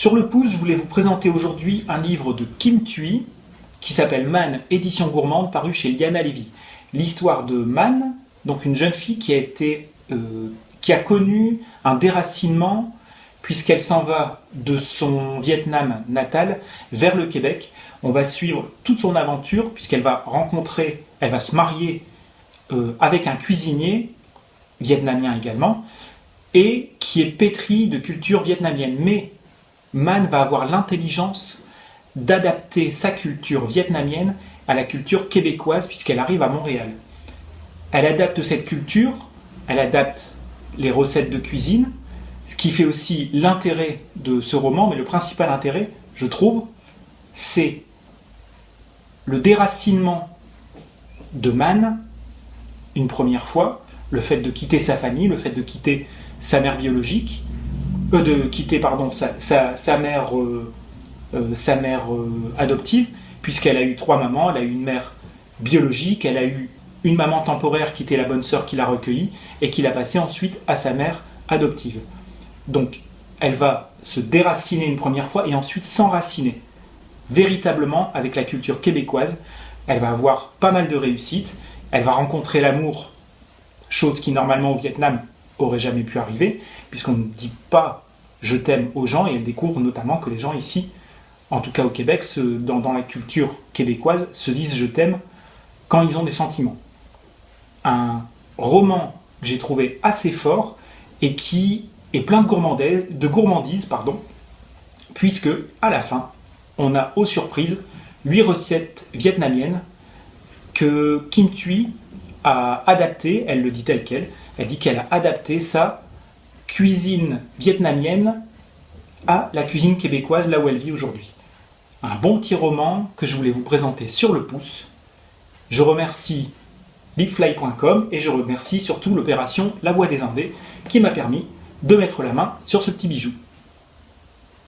Sur le pouce, je voulais vous présenter aujourd'hui un livre de Kim Thuy qui s'appelle Man, édition gourmande, paru chez Liana Levy. L'histoire de Man, donc une jeune fille qui a, été, euh, qui a connu un déracinement puisqu'elle s'en va de son Vietnam natal vers le Québec. On va suivre toute son aventure puisqu'elle va rencontrer, elle va se marier euh, avec un cuisinier, vietnamien également, et qui est pétri de culture vietnamienne. Mais Man va avoir l'intelligence d'adapter sa culture vietnamienne à la culture québécoise puisqu'elle arrive à Montréal. Elle adapte cette culture, elle adapte les recettes de cuisine, ce qui fait aussi l'intérêt de ce roman, mais le principal intérêt, je trouve, c'est le déracinement de Man, une première fois, le fait de quitter sa famille, le fait de quitter sa mère biologique, euh, de quitter pardon, sa, mère, euh, euh, sa mère adoptive, puisqu'elle a eu trois mamans, elle a eu une mère biologique, elle a eu une maman temporaire qui était la bonne sœur qui l'a recueillie et qui l'a passée ensuite à sa mère adoptive. Donc elle va se déraciner une première fois et ensuite s'enraciner véritablement avec la culture québécoise. Elle va avoir pas mal de réussite, elle va rencontrer l'amour, chose qui normalement au Vietnam aurait jamais pu arriver, puisqu'on ne dit pas je t'aime aux gens, et elle découvre notamment que les gens ici, en tout cas au Québec, dans, la culture québécoise, se disent je t'aime quand ils ont des sentiments. Un roman que j'ai trouvé assez fort et qui est plein de gourmandise, pardon, puisque à la fin, on a aux surprises 8 recettes vietnamiennes que Kim Thuy a adaptées, elle le dit tel quel, elle dit qu'elle a adapté sa cuisine vietnamienne à la cuisine québécoise, là où elle vit aujourd'hui. Un bon petit roman que je voulais vous présenter sur le pouce. Je remercie bigfly.com et je remercie surtout l'opération La Voix des Indés qui m'a permis de mettre la main sur ce petit bijou.